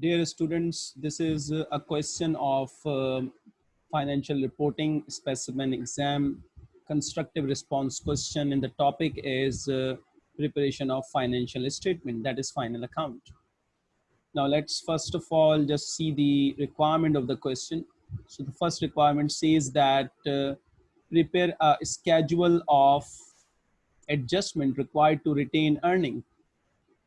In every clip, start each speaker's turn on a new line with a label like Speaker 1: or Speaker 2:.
Speaker 1: Dear students, this is a question of uh, financial reporting specimen exam constructive response question and the topic is uh, preparation of financial statement that is final account. Now let's first of all just see the requirement of the question. So the first requirement says that uh, prepare a schedule of adjustment required to retain earning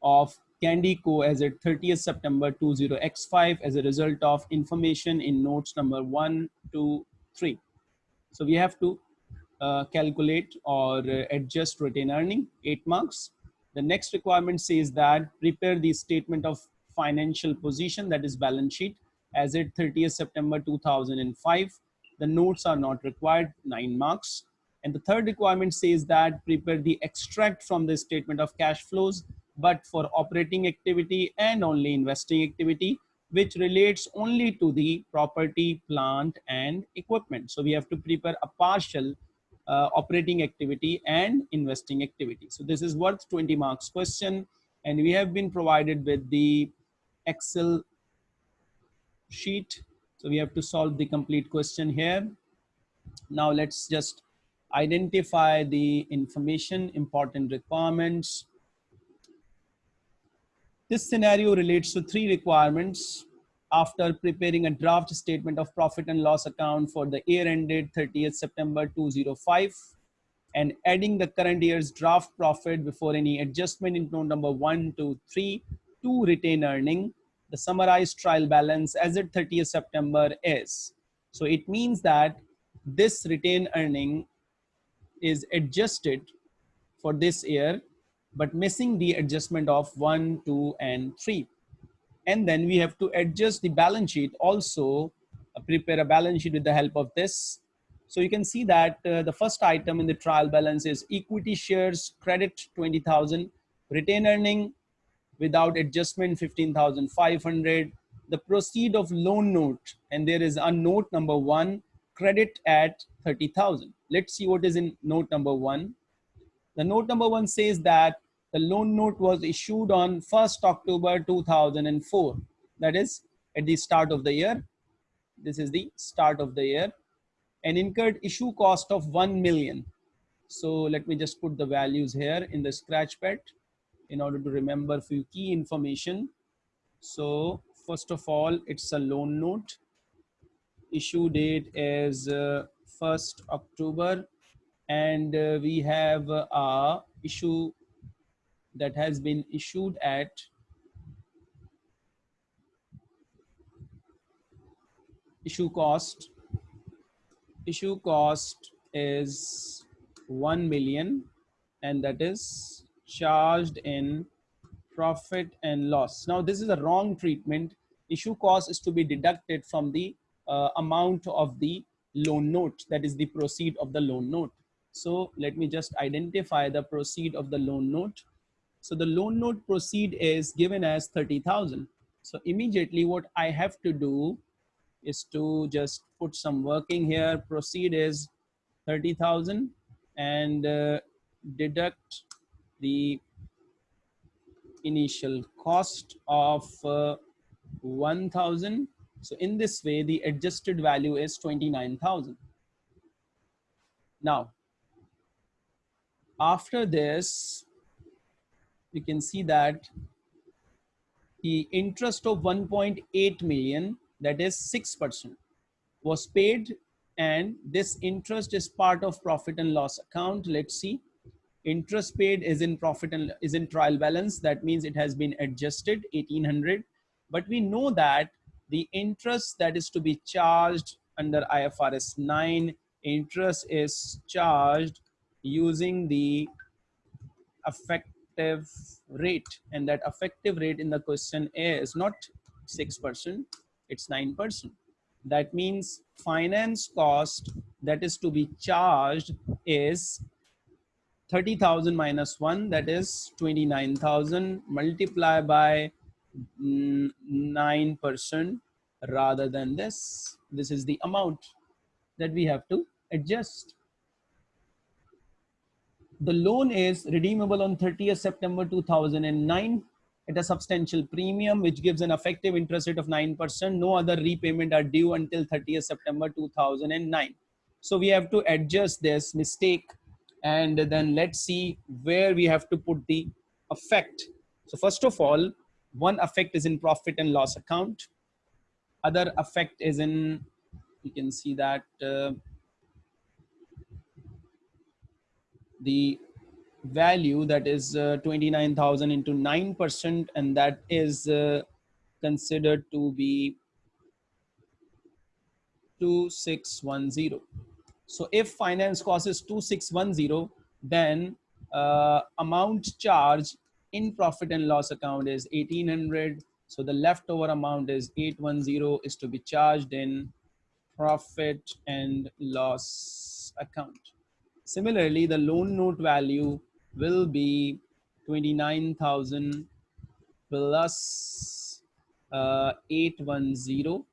Speaker 1: of Candy Co as at 30th September 20X5 as a result of information in notes number one, two, three. So we have to uh, calculate or adjust retained earning, eight marks. The next requirement says that prepare the statement of financial position that is balance sheet as at 30th September 2005. The notes are not required, nine marks. And the third requirement says that prepare the extract from the statement of cash flows but for operating activity and only investing activity, which relates only to the property, plant, and equipment. So we have to prepare a partial uh, operating activity and investing activity. So this is worth 20 marks question. And we have been provided with the Excel sheet. So we have to solve the complete question here. Now let's just identify the information, important requirements, this scenario relates to three requirements after preparing a draft statement of profit and loss account for the year ended 30th September 2005 and adding the current year's draft profit before any adjustment in note number one to three to retain earning. The summarized trial balance as at 30th September is. So it means that this retained earning is adjusted for this year but missing the adjustment of one, two, and three. And then we have to adjust the balance sheet also, uh, prepare a balance sheet with the help of this. So you can see that uh, the first item in the trial balance is equity shares credit 20,000, retain earning without adjustment 15,500, the proceed of loan note, and there is a note number one, credit at 30,000. Let's see what is in note number one. The note number one says that the loan note was issued on 1st October 2004. That is at the start of the year. This is the start of the year and incurred issue cost of 1 million. So let me just put the values here in the scratch pad in order to remember few key information. So first of all, it's a loan note. Issue date is uh, 1st October and uh, we have uh, a issue that has been issued at issue cost issue cost is 1 million and that is charged in profit and loss. Now this is a wrong treatment. Issue cost is to be deducted from the uh, amount of the loan note that is the proceed of the loan note. So let me just identify the proceed of the loan note so the loan note proceed is given as 30,000. So immediately what I have to do is to just put some working here. Proceed is 30,000 and uh, deduct the initial cost of uh, 1000. So in this way, the adjusted value is 29,000. Now, after this, you can see that the interest of 1.8 million, that is 6%, was paid and this interest is part of profit and loss account. Let's see. Interest paid is in profit and is in trial balance. That means it has been adjusted 1800. But we know that the interest that is to be charged under IFRS 9 interest is charged using the effect effective rate and that effective rate in the question is not 6%, it's 9%. That means finance cost that is to be charged is 30,000 minus 1 that is 29,000 multiply by 9% mm, rather than this. This is the amount that we have to adjust. The loan is redeemable on 30th September 2009 at a substantial premium, which gives an effective interest rate of 9%. No other repayment are due until 30th September 2009. So we have to adjust this mistake and then let's see where we have to put the effect. So first of all, one effect is in profit and loss account. Other effect is in, you can see that uh, the value that is uh, 29,000 into 9% and that is uh, considered to be 2610. So if finance cost is 2610, then uh, amount charge in profit and loss account is 1800. So the leftover amount is 810 is to be charged in profit and loss account. Similarly, the loan note value will be 29,000 plus uh, 810.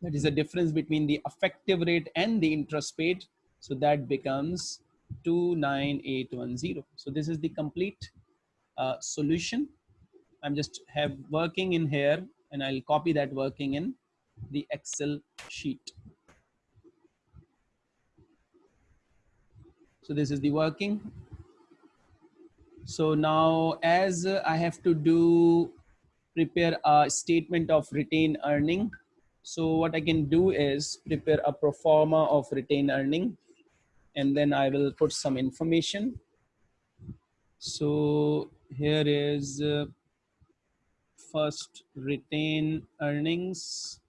Speaker 1: That is the difference between the effective rate and the interest paid. So that becomes 29810. So this is the complete uh, solution. I'm just have working in here and I'll copy that working in the Excel sheet. So this is the working. So now as I have to do, prepare a statement of retained earning. So what I can do is prepare a pro forma of retained earning and then I will put some information. So here is uh, first retain earnings.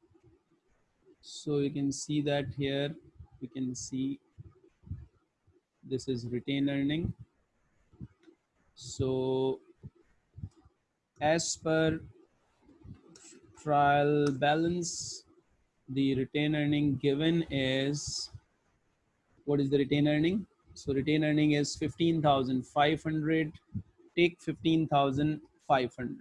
Speaker 1: So you can see that here, you can see this is retained earning. So as per trial balance, the retained earning given is, what is the retained earning? So retained earning is 15,500, take 15,500.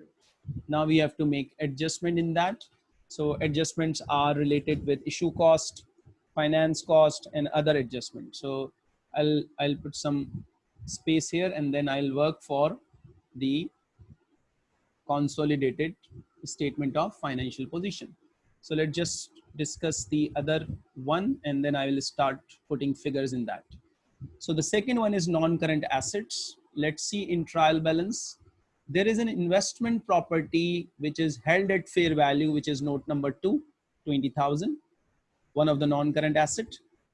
Speaker 1: Now we have to make adjustment in that. So adjustments are related with issue cost, finance cost and other adjustments. So I'll, I'll put some space here and then I'll work for the consolidated statement of financial position. So let's just discuss the other one and then I will start putting figures in that. So the second one is non-current assets. Let's see in trial balance. There is an investment property which is held at fair value, which is note number two, 20,000, one of the non-current asset.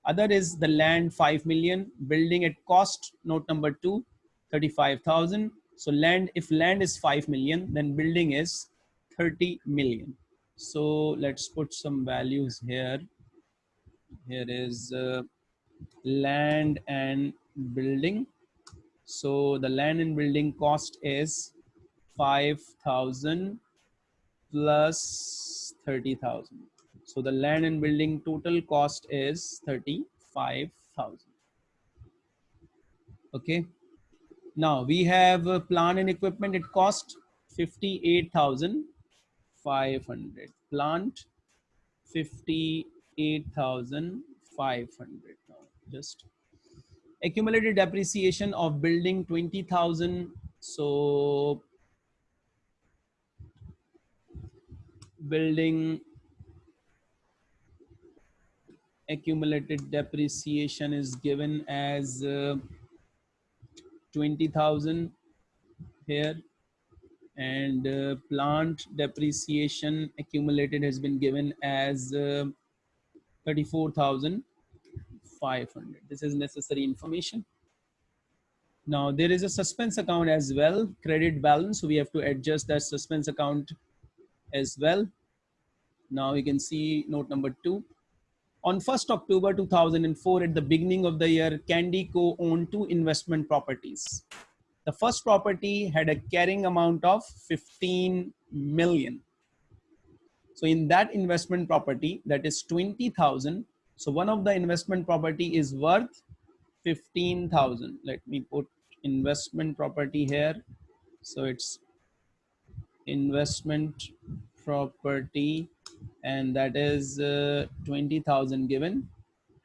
Speaker 1: Other is the land 5 million, building at cost, note number two, 35,000. So land, if land is 5 million, then building is 30 million. So let's put some values here. Here is uh, land and building. So the land and building cost is 5,000 plus 30,000. So the land and building total cost is 35,000. Okay. Now we have a plant and equipment. It cost 58,500. Plant 58,500. Just accumulated depreciation of building 20,000. So building accumulated depreciation is given as uh, 20,000 here and uh, plant depreciation accumulated has been given as uh, 34,500. This is necessary information. Now there is a suspense account as well, credit balance. So we have to adjust that suspense account as well. Now you can see note number two. On 1st October 2004, at the beginning of the year, Candy Co owned two investment properties. The first property had a carrying amount of 15 million. So in that investment property, that is 20,000. So one of the investment property is worth 15,000. Let me put investment property here. So it's investment property and that is uh, 20,000 given.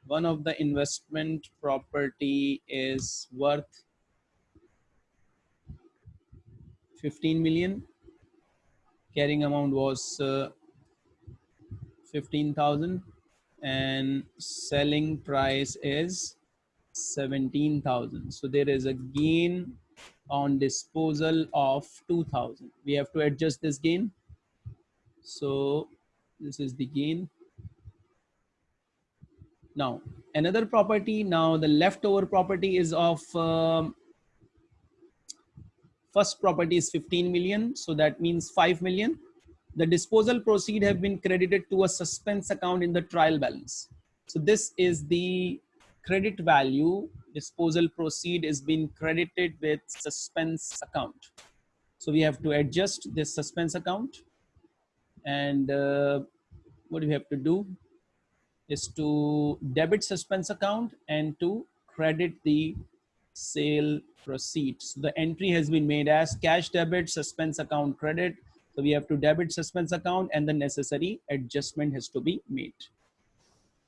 Speaker 1: One of the investment property is worth 15 million carrying amount was uh, 15,000 and selling price is 17,000. So there is a gain on disposal of 2000. We have to adjust this gain. So this is the gain. Now another property, now the leftover property is of um, first property is 15 million. So that means 5 million. The disposal proceed have been credited to a suspense account in the trial balance. So this is the credit value disposal proceed is being credited with suspense account. So we have to adjust this suspense account and uh, what we have to do is to debit suspense account and to credit the sale proceeds. So the entry has been made as cash debit suspense account credit. So we have to debit suspense account and the necessary adjustment has to be made.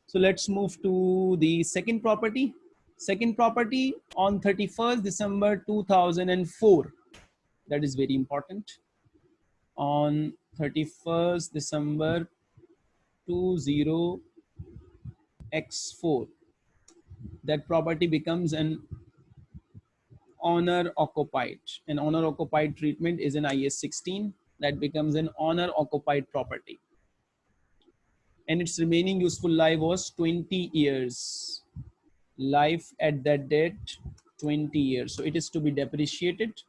Speaker 1: So let's move to the second property. Second property on 31st December 2004. That is very important. On 31st December 20x4. That property becomes an owner occupied. An owner occupied treatment is an IAS 16 that becomes an owner occupied property. And its remaining useful life was 20 years life at that date 20 years so it is to be depreciated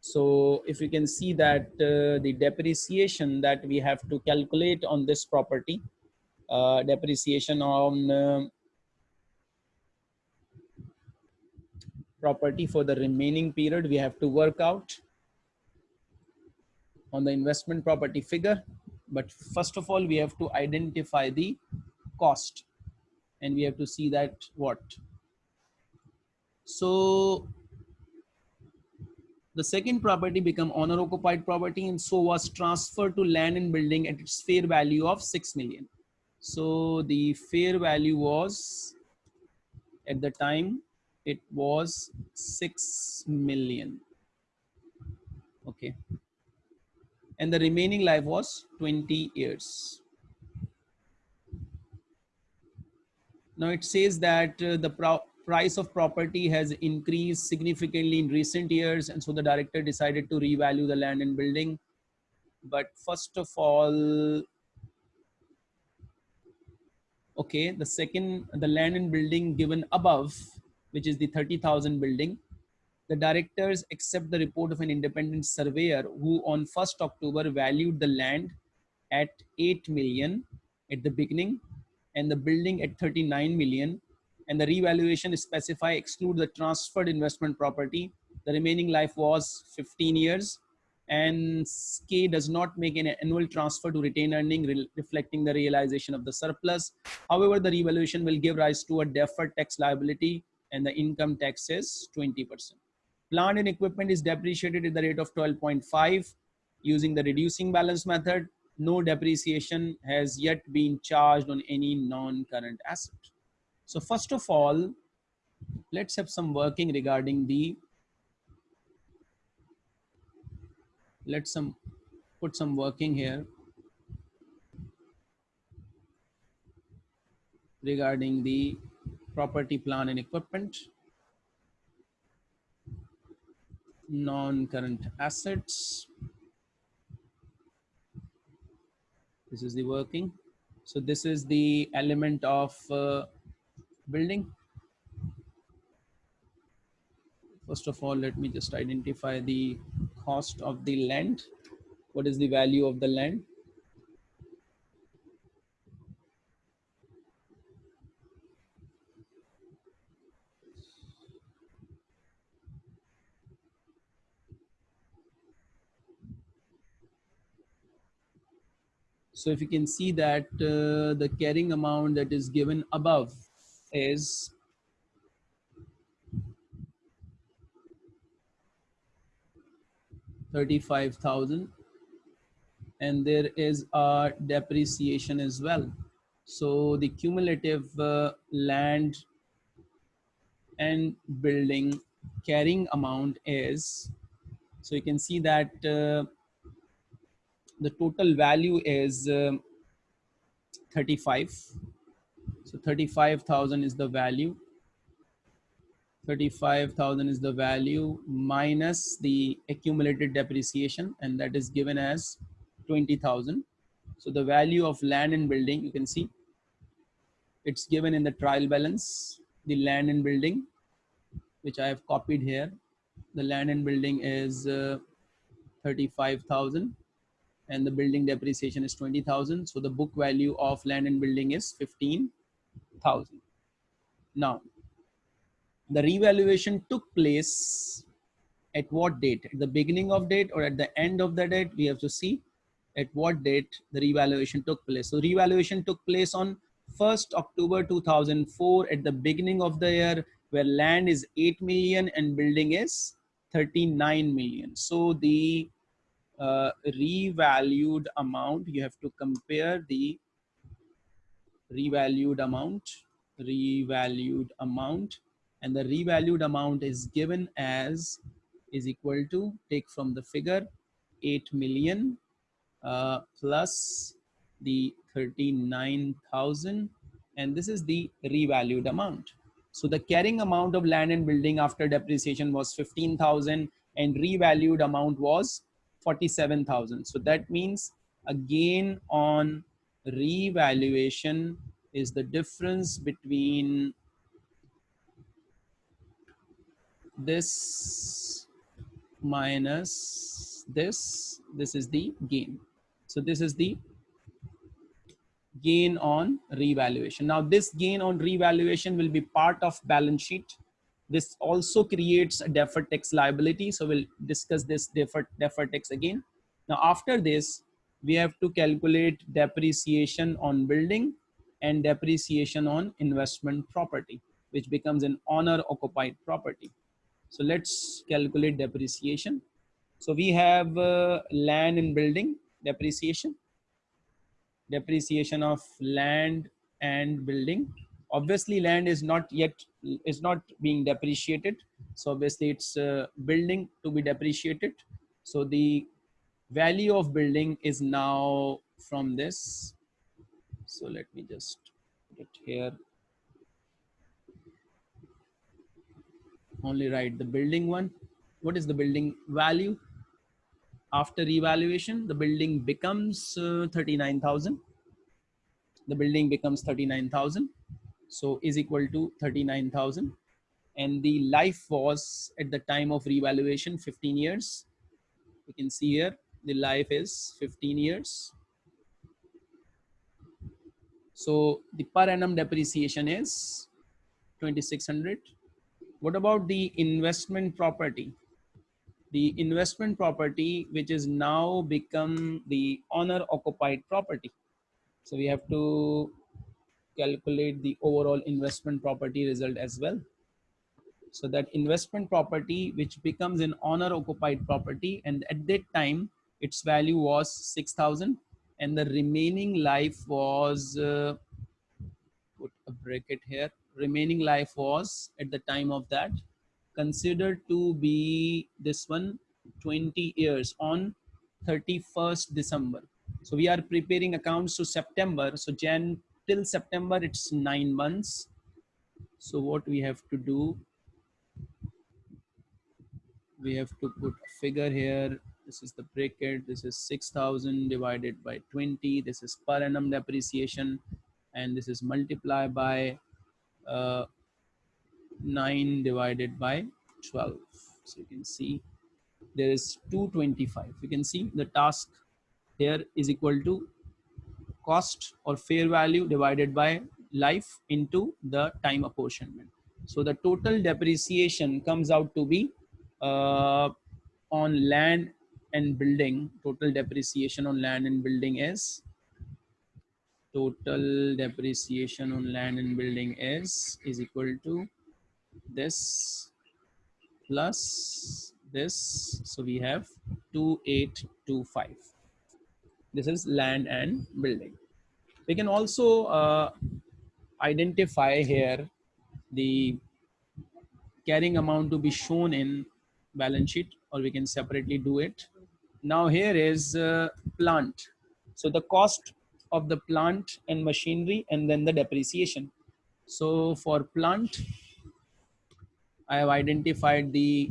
Speaker 1: so if you can see that uh, the depreciation that we have to calculate on this property uh, depreciation on uh, property for the remaining period we have to work out on the investment property figure. But first of all we have to identify the cost and we have to see that what. So the second property become owner occupied property and so was transferred to land and building at its fair value of 6 million. So the fair value was at the time it was 6 million. Okay. And the remaining life was 20 years. Now it says that uh, the price of property has increased significantly in recent years. And so the director decided to revalue the land and building. But first of all, okay, the second, the land and building given above, which is the 30,000 building, the directors accept the report of an independent surveyor who on 1st October valued the land at 8 million at the beginning and the building at 39 million and the revaluation specify exclude the transferred investment property. The remaining life was 15 years and K does not make an annual transfer to retain earning re reflecting the realization of the surplus. However, the revaluation will give rise to a deferred tax liability and the income tax is 20%. Plant and equipment is depreciated at the rate of 12.5 using the reducing balance method no depreciation has yet been charged on any non-current asset. So first of all, let's have some working regarding the, let's some put some working here regarding the property plant and equipment, non-current assets, this is the working. So this is the element of uh, building? First of all let me just identify the cost of the land. What is the value of the land? So if you can see that uh, the carrying amount that is given above is Thirty-five thousand, and there is a depreciation as well. So the cumulative uh, land and building carrying amount is, so you can see that uh, the total value is um, 35 so 35,000 is the value. 35,000 is the value minus the accumulated depreciation and that is given as 20,000 so the value of land and building you can see it's given in the trial balance the land and building which I have copied here. The land and building is uh, 35,000 and the building depreciation is 20,000. So the book value of land and building is 15,000. Now, the revaluation took place at what date? At the beginning of date or at the end of the date? We have to see at what date the revaluation took place. So revaluation took place on 1st October 2004 at the beginning of the year where land is 8 million and building is 39 million. So the uh, revalued amount, you have to compare the revalued amount, revalued amount, and the revalued amount is given as is equal to take from the figure 8 million uh, plus the 39,000 and this is the revalued amount. So the carrying amount of land and building after depreciation was 15,000 and revalued amount was 47,000. So that means a gain on revaluation is the difference between this minus this. This is the gain. So this is the gain on revaluation. Now this gain on revaluation will be part of balance sheet. This also creates a deferred tax liability. So we'll discuss this deferred, deferred tax again. Now after this, we have to calculate depreciation on building and depreciation on investment property, which becomes an owner occupied property. So let's calculate depreciation. So we have uh, land and building depreciation depreciation of land and building obviously land is not yet is not being depreciated so obviously it's uh, building to be depreciated so the value of building is now from this so let me just put it here only write the building one what is the building value after evaluation, the building becomes uh, 39,000. The building becomes 39,000. So is equal to 39,000. And the life was at the time of revaluation 15 years. You can see here the life is 15 years. So the per annum depreciation is 2600. What about the investment property? the investment property, which is now become the owner occupied property. So we have to calculate the overall investment property result as well. So that investment property, which becomes an owner occupied property. And at that time, its value was 6,000 and the remaining life was, uh, put a bracket here, remaining life was at the time of that considered to be this one 20 years on 31st December. So we are preparing accounts to September. So Jan till September, it's nine months. So what we have to do, we have to put a figure here. This is the bracket. This is 6,000 divided by 20. This is per annum depreciation. And this is multiplied by uh, 9 divided by 12 so you can see there is 225 you can see the task here is equal to cost or fair value divided by life into the time apportionment so the total depreciation comes out to be uh, on land and building. Total depreciation on land and building is? Total depreciation on land and building is is equal to this plus this. So we have 2825 this is land and building. We can also uh, identify here the carrying amount to be shown in balance sheet or we can separately do it Now here is uh, plant. So the cost of the plant and machinery and then the depreciation. So for plant, I have identified the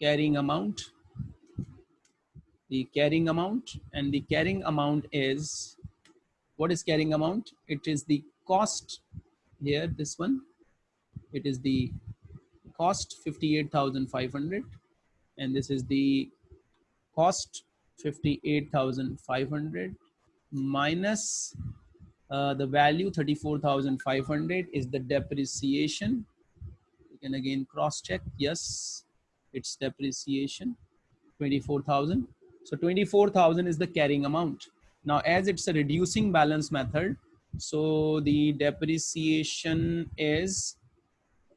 Speaker 1: carrying amount, the carrying amount and the carrying amount is, what is carrying amount? It is the cost here, this one, it is the cost 58,500 and this is the cost 58,500 minus uh, the value 34,500 is the depreciation. You can again cross check. Yes, it's depreciation 24,000. So 24,000 is the carrying amount. Now, as it's a reducing balance method, so the depreciation is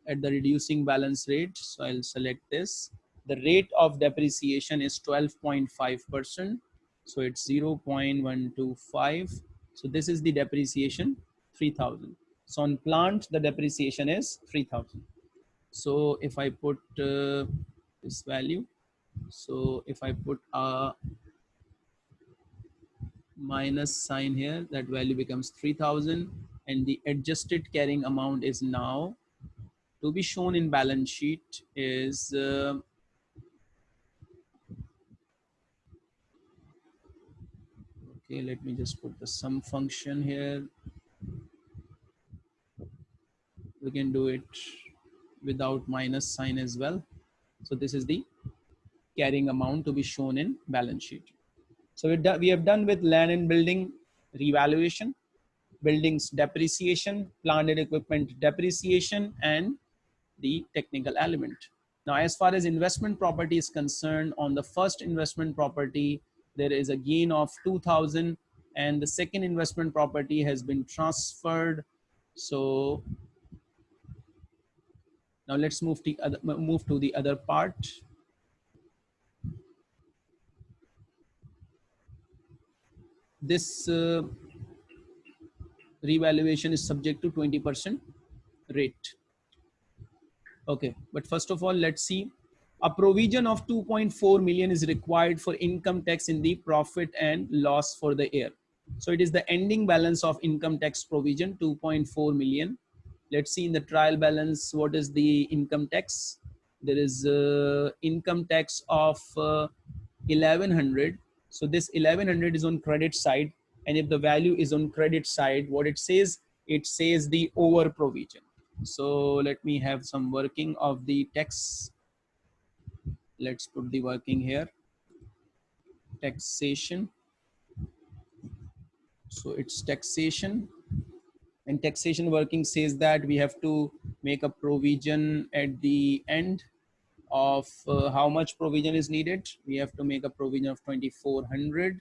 Speaker 1: at the reducing balance rate. So I'll select this. The rate of depreciation is 12.5%. So it's 0.125. So this is the depreciation 3000. So on plant, the depreciation is 3000. So if I put uh, this value, so if I put a minus sign here, that value becomes 3000 and the adjusted carrying amount is now to be shown in balance sheet is uh, okay let me just put the sum function here. We can do it without minus sign as well. So this is the carrying amount to be shown in balance sheet. So we have done with land and building revaluation buildings depreciation plant and equipment depreciation and the technical element. Now, as far as investment property is concerned, on the first investment property, there is a gain of 2000 and the second investment property has been transferred. So now let's move to, other, move to the other part. This uh, revaluation is subject to 20% rate. Okay, but first of all, let's see. A provision of 2.4 million is required for income tax in the profit and loss for the year. So it is the ending balance of income tax provision 2.4 million. Let's see in the trial balance, what is the income tax? There is uh, income tax of uh, 1100. So this 1100 is on credit side. And if the value is on credit side, what it says, it says the over provision. So let me have some working of the text. Let's put the working here. Taxation. So it's taxation and taxation working says that we have to make a provision at the end of uh, how much provision is needed. We have to make a provision of 2400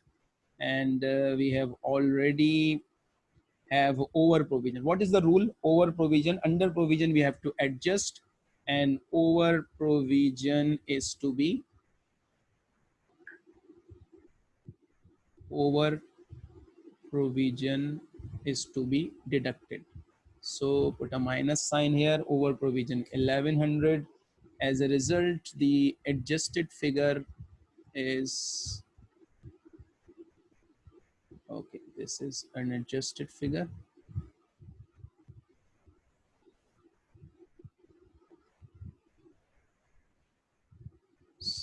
Speaker 1: and uh, we have already have over provision. What is the rule? Over provision, under provision, we have to adjust and over provision is to be over provision is to be deducted. So put a minus sign here over provision 1100. As a result, the adjusted figure is okay this is an adjusted figure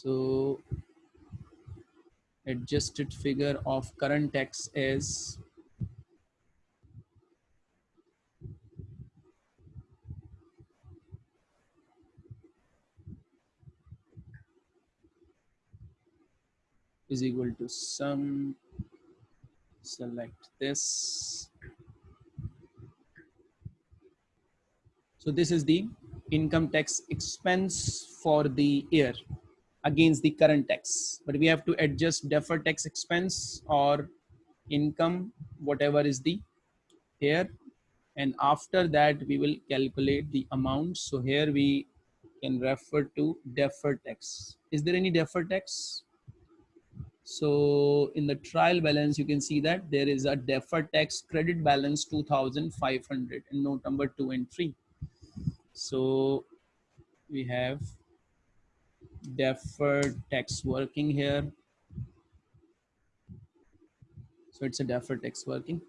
Speaker 1: so adjusted figure of current tax is is equal to sum select this. So this is the income tax expense for the year against the current tax. But we have to adjust deferred tax expense or income, whatever is the here. And after that, we will calculate the amount. So here we can refer to deferred tax. Is there any deferred tax? So in the trial balance, you can see that there is a deferred tax credit balance 2,500 in note number two and three. So we have deferred tax working here. So it's a deferred tax working.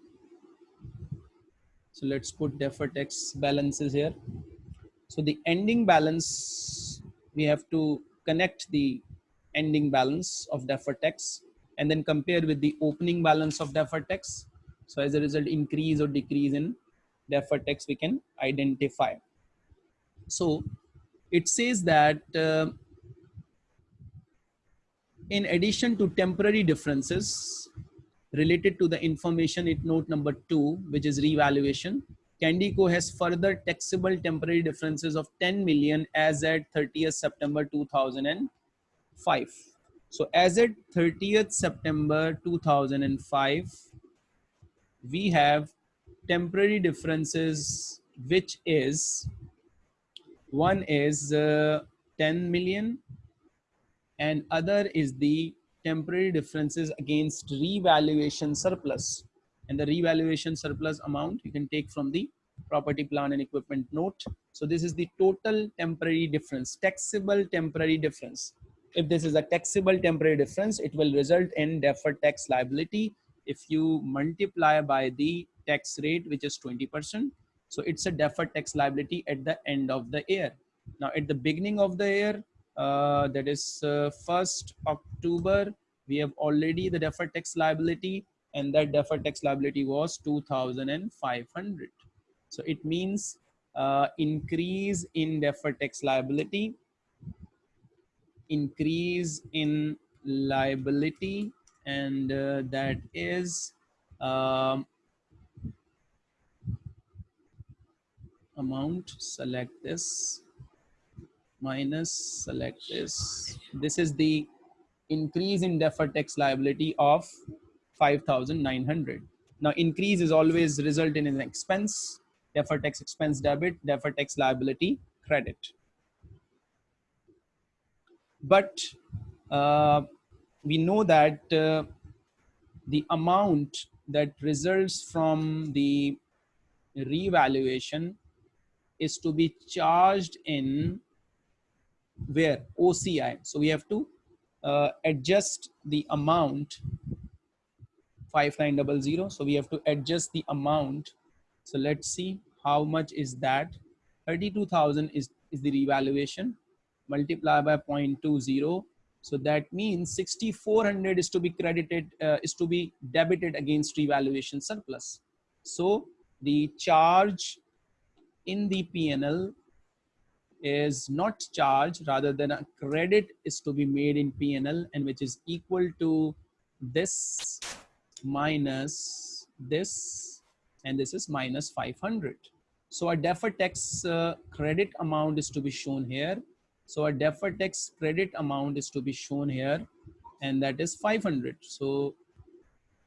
Speaker 1: So let's put deferred tax balances here. So the ending balance, we have to connect the ending balance of deferred tax and then compare with the opening balance of deferred tax. So as a result, increase or decrease in deferred tax we can identify. So it says that uh, in addition to temporary differences related to the information in note number two, which is revaluation, Candyco has further taxable temporary differences of 10 million as at 30th September 2005. So as at 30th September 2005, we have temporary differences, which is one is uh, 10 million and other is the temporary differences against revaluation surplus. And the revaluation surplus amount you can take from the property plant and equipment note. So this is the total temporary difference taxable temporary difference. If this is a taxable temporary difference it will result in deferred tax liability if you multiply by the tax rate which is 20 percent. So it's a deferred tax liability at the end of the year. Now at the beginning of the year that is uh, 1st October, we have already the deferred tax liability and that deferred tax liability was 2500. So it means uh, increase in deferred tax liability, increase in liability and uh, that is um, amount select this minus select this. This is the increase in deferred tax liability of 5,900. Now increase is always result in an expense, deferred tax expense debit, deferred tax liability credit. But uh, we know that uh, the amount that results from the revaluation is to be charged in where OCI. So we have to uh, adjust the amount 5900. So we have to adjust the amount. So let's see how much is that. 32,000 is, is the revaluation multiply by 0.20. So that means 6,400 is to be credited, uh, is to be debited against revaluation surplus. So the charge in the PNL is not charged rather than a credit is to be made in PNL and which is equal to this minus this and this is minus 500. So a deferred tax uh, credit amount is to be shown here. So a deferred tax credit amount is to be shown here and that is 500. So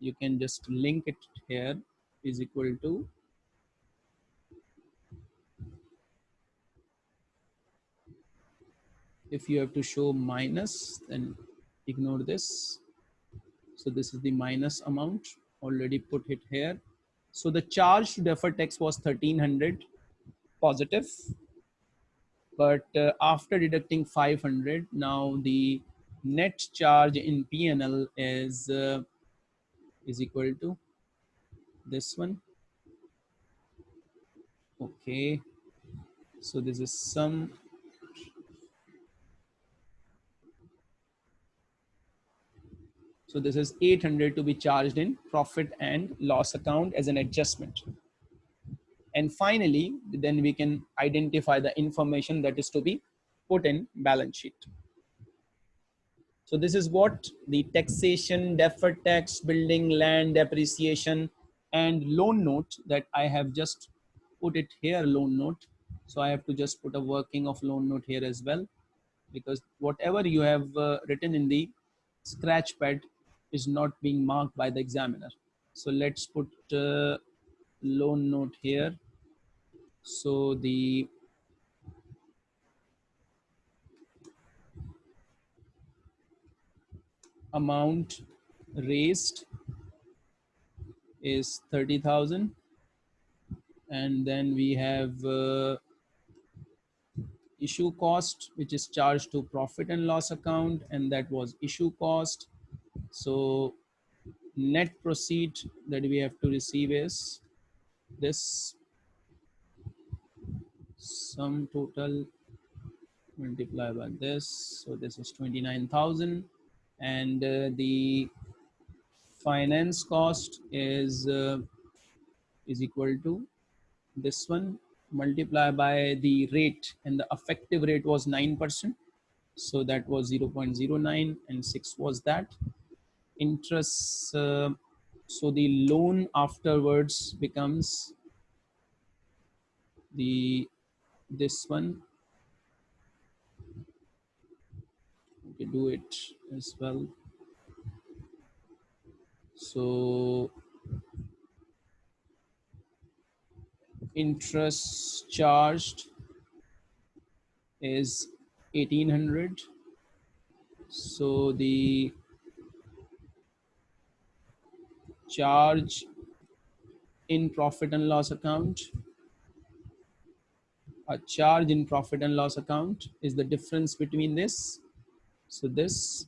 Speaker 1: you can just link it here is equal to if you have to show minus then ignore this. So this is the minus amount already put it here. So the charge to deferred tax was 1300 positive. But uh, after deducting 500 now the net charge in PNL is uh, is equal to this one. Okay. So this is some So this is 800 to be charged in profit and loss account as an adjustment. And finally, then we can identify the information that is to be put in balance sheet. So this is what the taxation, deferred tax, building, land, depreciation, and loan note that I have just put it here, loan note. So I have to just put a working of loan note here as well, because whatever you have uh, written in the scratch pad is not being marked by the examiner. So let's put loan note here. So the amount raised is 30,000 and then we have uh, issue cost, which is charged to profit and loss account, and that was issue cost. So net proceed that we have to receive is this sum total multiply by this. So this is 29,000 and uh, the finance cost is uh, is equal to this one multiply by the rate and the effective rate was 9%. So that was 0 0.09 and 6 was that. Interest, uh, so the loan afterwards becomes the this one. We do it as well. So interest charged is 1800 so the charge in profit and loss account? A charge in profit and loss account is the difference between this. So this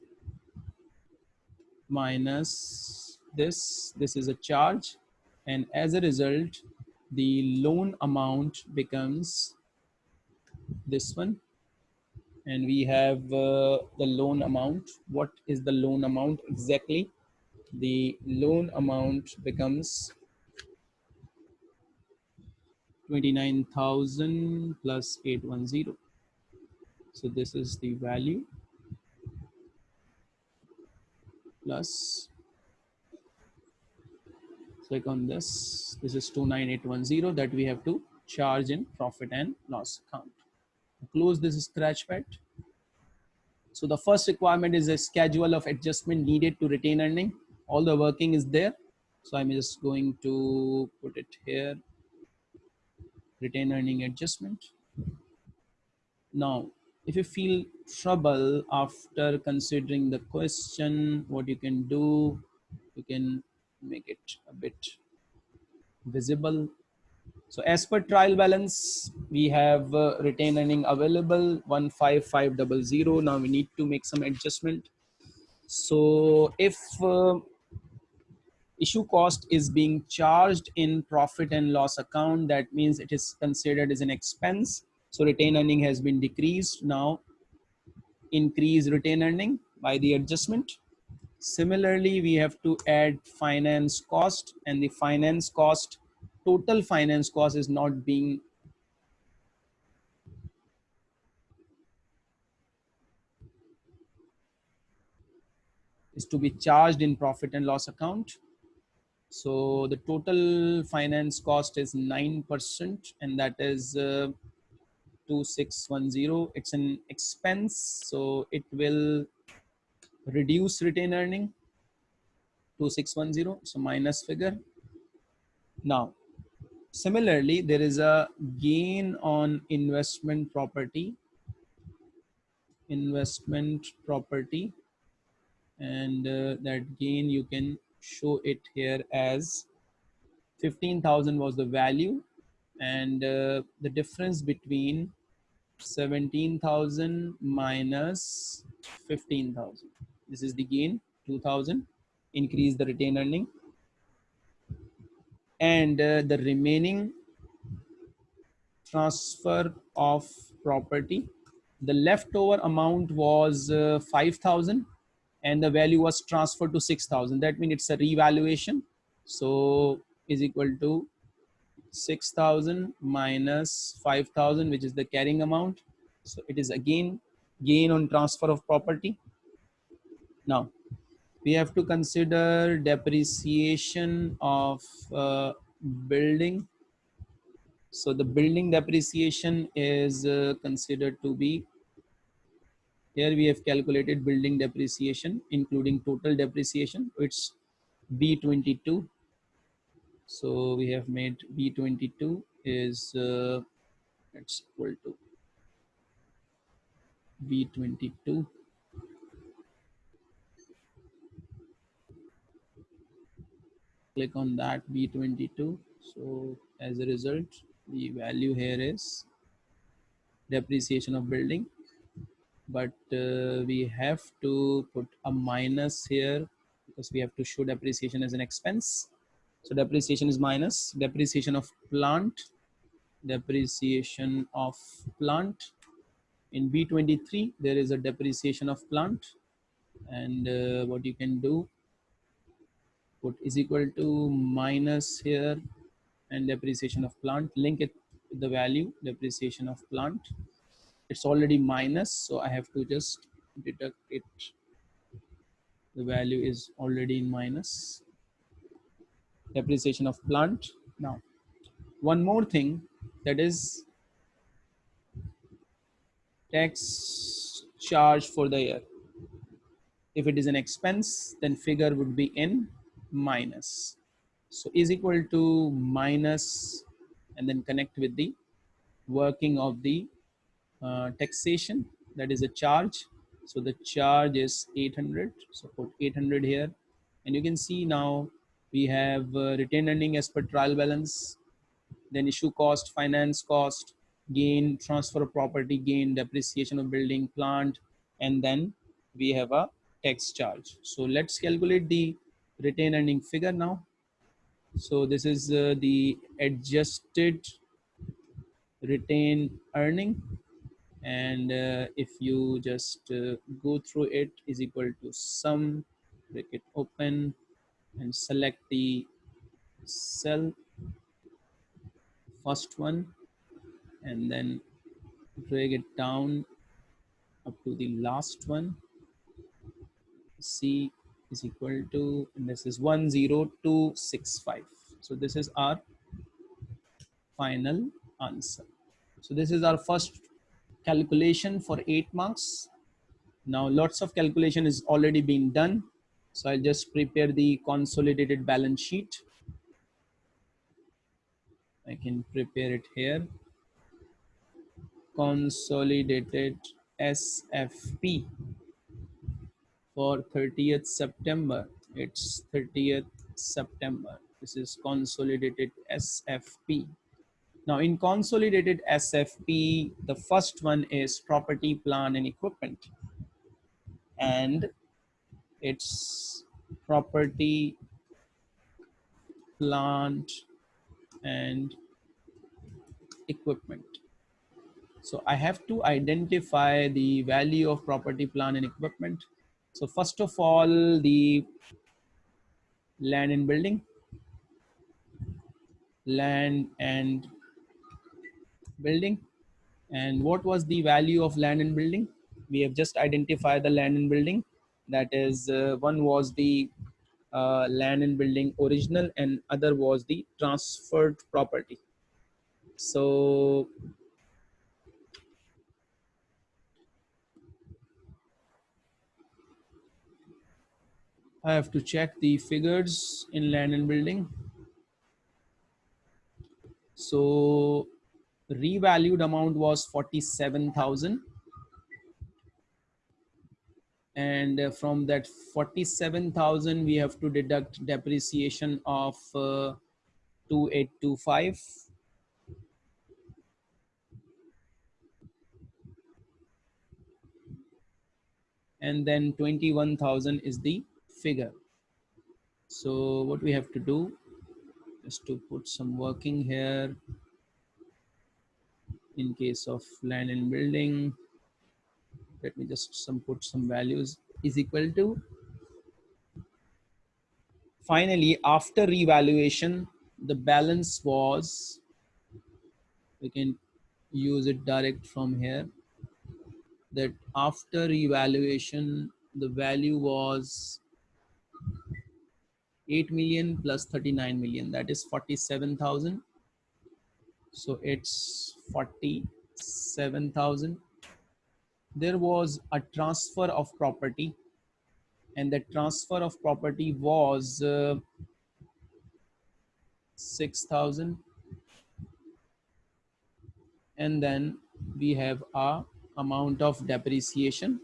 Speaker 1: minus this this is a charge. And as a result the loan amount becomes this one. And we have uh, the loan amount. What is the loan amount exactly the loan amount becomes 29,000 plus 810 so this is the value plus click on this. This is 29810 that we have to charge in profit and loss account. Close this scratch pad. So the first requirement is a schedule of adjustment needed to retain earning. All the working is there. So I'm just going to put it here. Retain earning adjustment. Now, if you feel trouble after considering the question, what you can do, you can make it a bit visible. So as per trial balance, we have uh, retained earning available 15500. Now we need to make some adjustment. So if uh, issue cost is being charged in profit and loss account, that means it is considered as an expense. So retained earning has been decreased. Now increase retained earning by the adjustment. Similarly, we have to add finance cost and the finance cost, total finance cost is not being is to be charged in profit and loss account. So the total finance cost is 9% and that is uh, 2610. It's an expense. So it will reduce retained earning 2610 so minus figure now similarly there is a gain on investment property investment property and uh, that gain you can show it here as 15,000 was the value and uh, the difference between 17,000 minus 15,000 this is the gain 2000 increase the retained earning. And uh, the remaining transfer of property the leftover amount was uh, 5000 and the value was transferred to 6000 that means it's a revaluation. So is equal to 6000 minus 5000 which is the carrying amount. So it is again gain on transfer of property. Now, we have to consider depreciation of uh, building. So the building depreciation is uh, considered to be, here we have calculated building depreciation, including total depreciation. It's B22. So we have made B22 is, uh, it's equal to B22 click on that B22. So as a result, the value here is depreciation of building but uh, we have to put a minus here because we have to show depreciation as an expense. So depreciation is minus. Depreciation of plant. Depreciation of plant. In b23 there is a depreciation of plant. And uh, what you can do put is equal to minus here and depreciation of plant. Link it with the value depreciation of plant it's already minus so I have to just deduct it. The value is already in minus. Depreciation of plant. Now one more thing that is tax charge for the year. If it is an expense then figure would be in minus. So is equal to minus and then connect with the working of the uh, taxation that is a charge. So the charge is 800 so put 800 here. And you can see now we have uh, retained earning as per trial balance. Then issue cost finance cost gain transfer of property gain depreciation of building plant. And then we have a tax charge. So let's calculate the retained earning figure now. So this is uh, the adjusted retained earning and uh, if you just uh, go through it is equal to sum break it open and select the cell first one and then drag it down up to the last one. C is equal to and this is 10265 so this is our final answer. So this is our first calculation for eight marks. Now lots of calculation is already being done. So I'll just prepare the consolidated balance sheet. I can prepare it here. Consolidated SFP for 30th September. It's 30th September. This is consolidated SFP. Now in consolidated SFP, the first one is property, plant and equipment. And it's property, plant and equipment. So I have to identify the value of property, plant and equipment. So first of all, the land and building, land and building? And what was the value of land and building? We have just identified the land and building. That is uh, one was the uh, land and building original and other was the transferred property. So I have to check the figures in land and building. So revalued amount was 47,000 and uh, from that 47,000 we have to deduct depreciation of uh, 2825 and then 21,000 is the figure. So what we have to do is to put some working here in case of land and building. Let me just some put some values. Is equal to? Finally after revaluation the balance was we can use it direct from here that after revaluation the value was 8 million plus 39 million. That is 47,000 so it's 47,000 there was a transfer of property and the transfer of property was uh, 6,000 and then we have a amount of depreciation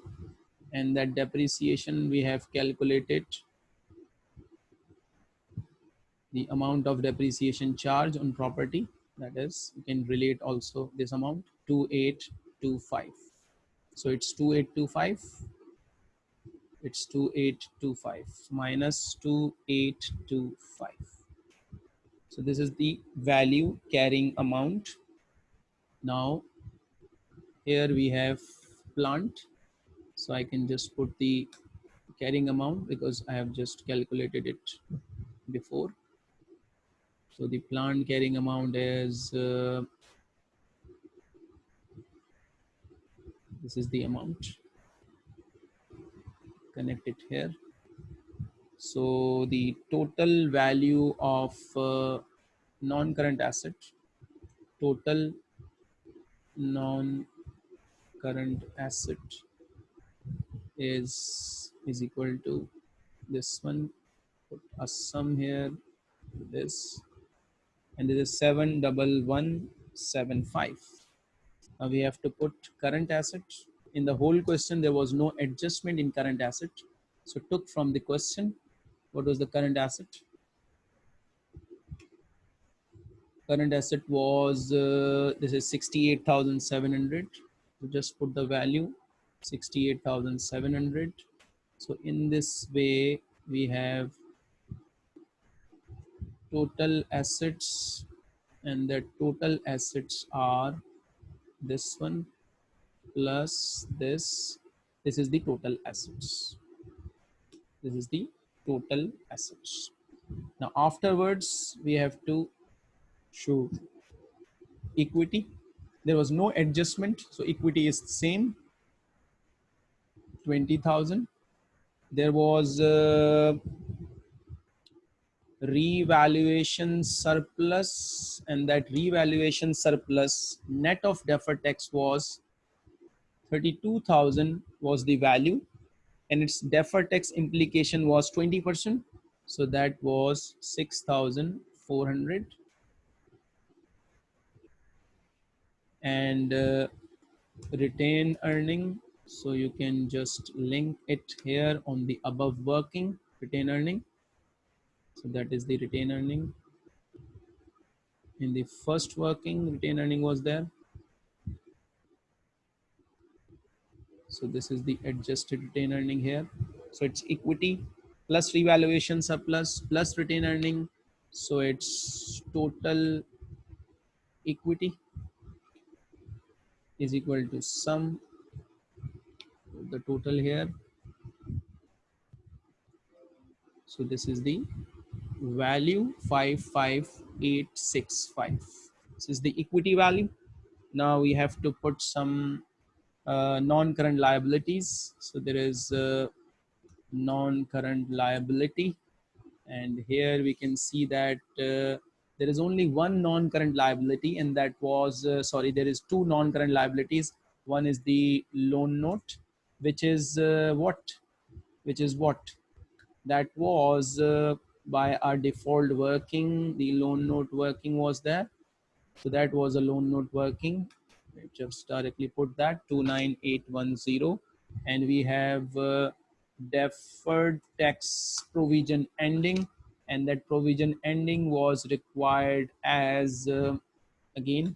Speaker 1: and that depreciation we have calculated the amount of depreciation charge on property that is you can relate also this amount to 8 2825 so it's 2825 it's 2825 minus 2825 so this is the value carrying amount. Now here we have plant. So i can just put the carrying amount because i have just calculated it before so the plant carrying amount is uh, this is the amount. Connect it here. So the total value of uh, non-current asset total non-current asset is is equal to this one. Put a sum here this and this is 71175 now we have to put current asset. In the whole question, there was no adjustment in current asset. So took from the question, what was the current asset? Current asset was, uh, this is 68,700. So just put the value 68,700. So in this way, we have total assets and the total assets are this one plus this. This is the total assets. This is the total assets. Now afterwards we have to show equity. There was no adjustment so equity is same. 20000 there was uh, revaluation surplus and that revaluation surplus net of deferred tax was 32,000 was the value and its deferred tax implication was 20%. So that was 6,400 and uh, retain earning. So you can just link it here on the above working retain earning so that is the retain earning. In the first working, retain earning was there. So this is the adjusted retain earning here. So it's equity plus revaluation surplus plus retain earning. So it's total equity is equal to sum the total here. So this is the value 55865 this is the equity value. Now we have to put some uh, non-current liabilities. So there is a non-current liability. And here we can see that uh, there is only one non-current liability and that was uh, sorry there is two non-current liabilities. One is the loan note which is uh, what? Which is what? That was uh, by our default working the loan note working was there. So that was a loan note working. Just directly put that 29810 and we have uh, deferred tax provision ending. And that provision ending was required as uh, again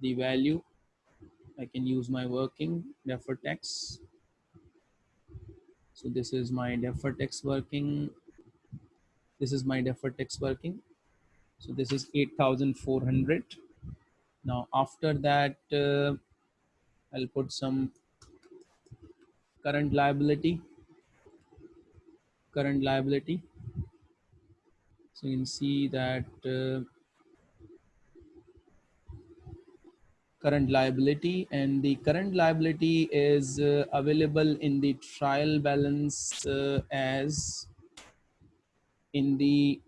Speaker 1: the value. I can use my working deferred tax. So this is my deferred tax working this is my deferred tax working. So this is 8400 now after that uh, I'll put some current liability. Current liability. So you can see that uh, current liability and the current liability is uh, available in the trial balance uh, as in the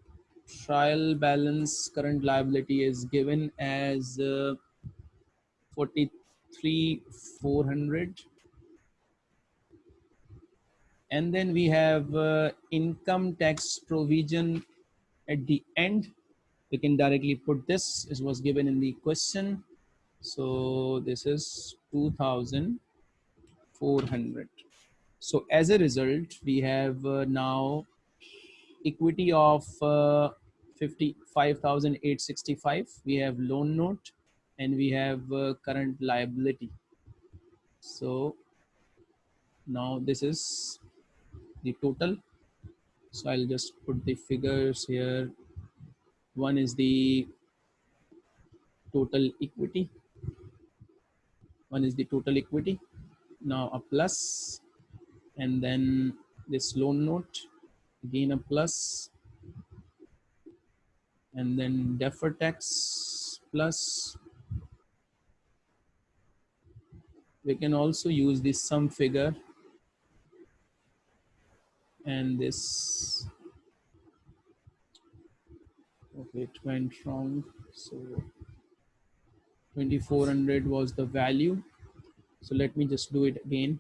Speaker 1: trial balance current liability is given as uh, 43 400 and then we have uh, income tax provision at the end. We can directly put this. It was given in the question. So this is 2400 so as a result we have uh, now equity of uh, 55,865. We have loan note and we have uh, current liability. So now this is the total. So I'll just put the figures here. One is the total equity. One is the total equity. Now a plus and then this loan note again a plus. And then deferred tax plus. We can also use this sum figure. And this. Okay it went wrong. So 2400 was the value. So let me just do it again.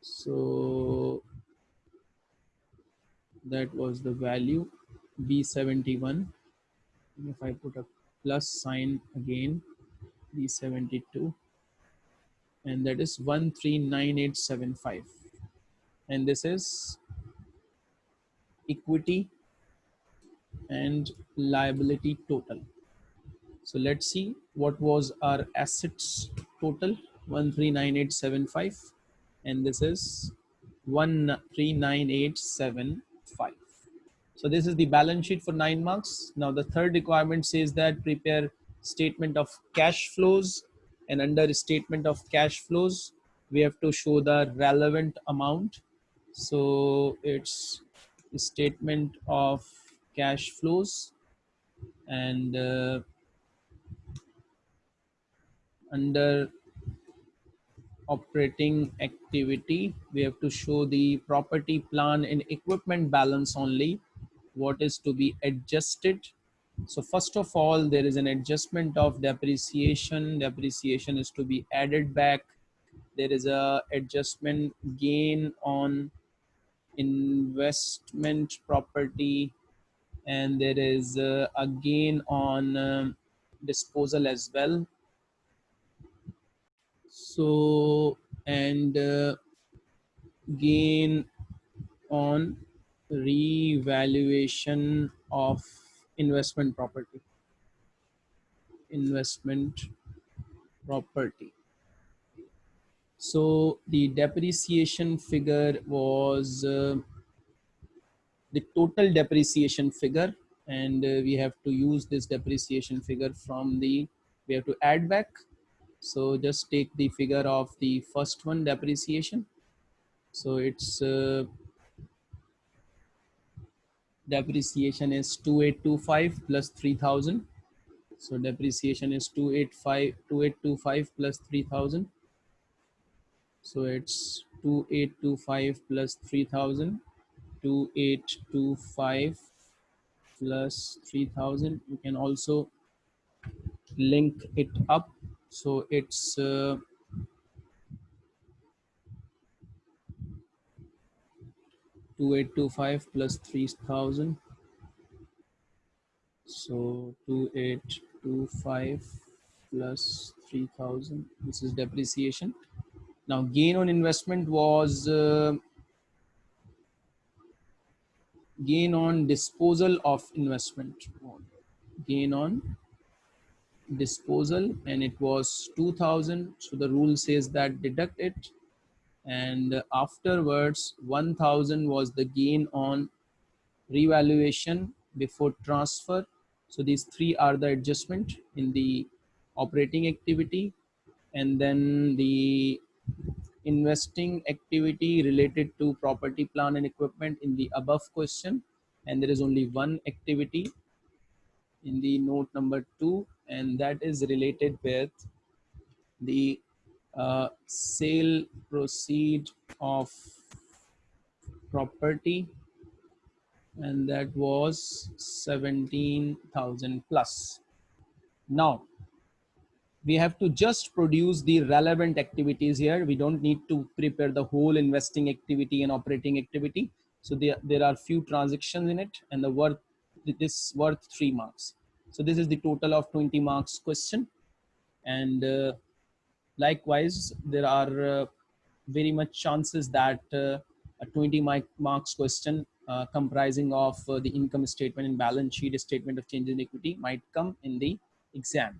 Speaker 1: So that was the value b71 if i put a plus sign again b72 and that is 139875 and this is equity and liability total. So let's see what was our assets total 139875 and this is 139875 so this is the balance sheet for nine months. Now the third requirement says that prepare statement of cash flows and under statement of cash flows we have to show the relevant amount. So it's statement of cash flows and uh, under operating activity we have to show the property plant and equipment balance only what is to be adjusted so first of all, there is an adjustment of depreciation. Depreciation is to be added back. There is a adjustment gain on investment property and there is a, a gain on um, disposal as well. So, and uh, gain on revaluation of investment property. Investment property. So the depreciation figure was uh, the total depreciation figure and uh, we have to use this depreciation figure from the we have to add back so just take the figure of the first one depreciation. So it's uh, depreciation is 2825 plus 3000 so depreciation is 285 2825 plus 3000 so it's 2825 plus 3000 2825 plus 3000 you can also link it up so it's uh, 2825 plus 3000 so 2825 plus 3000 this is depreciation. Now gain on investment was uh, gain on disposal of investment gain on disposal and it was 2000 so the rule says that deduct it. And afterwards 1000 was the gain on revaluation before transfer. So these three are the adjustment in the operating activity. And then the investing activity related to property plant and equipment in the above question. And there is only one activity in the note number two and that is related with the uh, sale proceed of property and that was 17,000 plus. Now we have to just produce the relevant activities here. We don't need to prepare the whole investing activity and operating activity. So there, there are few transactions in it and the worth this worth three marks. So this is the total of 20 marks question and uh, Likewise, there are uh, very much chances that uh, a 20 marks question uh, comprising of the income statement and balance sheet statement of change in equity might come in the exam.